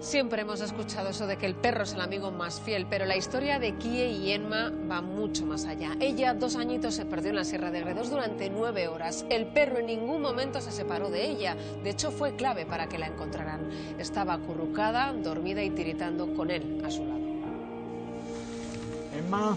Siempre hemos escuchado eso de que el perro es el amigo más fiel, pero la historia de Kie y Emma va mucho más allá. Ella, dos añitos, se perdió en la Sierra de Gredos durante nueve horas. El perro en ningún momento se separó de ella. De hecho, fue clave para que la encontraran. Estaba acurrucada, dormida y tiritando con él a su lado. Emma,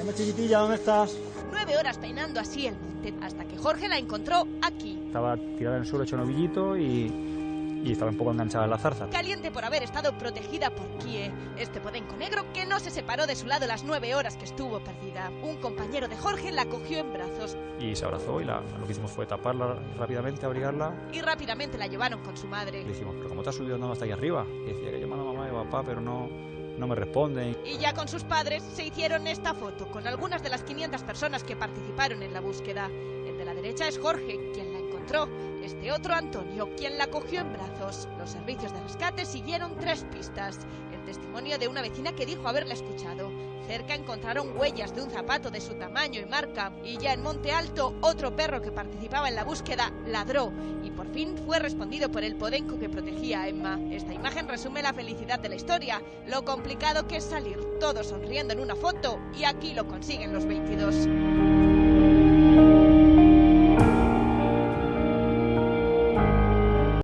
Emma chiquitilla, ¿dónde estás? Nueve horas peinando así el monte, hasta que Jorge la encontró aquí. Estaba tirada en el suelo hecho novillito y y estaba un poco enganchada en la zarza. Caliente por haber estado protegida por Kie, este podenco negro que no se separó de su lado las nueve horas que estuvo perdida. Un compañero de Jorge la cogió en brazos. Y se abrazó y la, lo que hicimos fue taparla rápidamente, abrigarla. Y rápidamente la llevaron con su madre. Le dijimos, pero ¿cómo te has subido andando hasta ahí arriba? Y decía que llamaba a mamá y papá, pero no, no me responden. Y ya con sus padres se hicieron esta foto con algunas de las 500 personas que participaron en la búsqueda. El de la derecha es Jorge, quien este otro Antonio, quien la cogió en brazos. Los servicios de rescate siguieron tres pistas. El testimonio de una vecina que dijo haberla escuchado. Cerca encontraron huellas de un zapato de su tamaño y marca. Y ya en Monte Alto, otro perro que participaba en la búsqueda ladró. Y por fin fue respondido por el podenco que protegía a Emma. Esta imagen resume la felicidad de la historia. Lo complicado que es salir todos sonriendo en una foto. Y aquí lo consiguen los 22.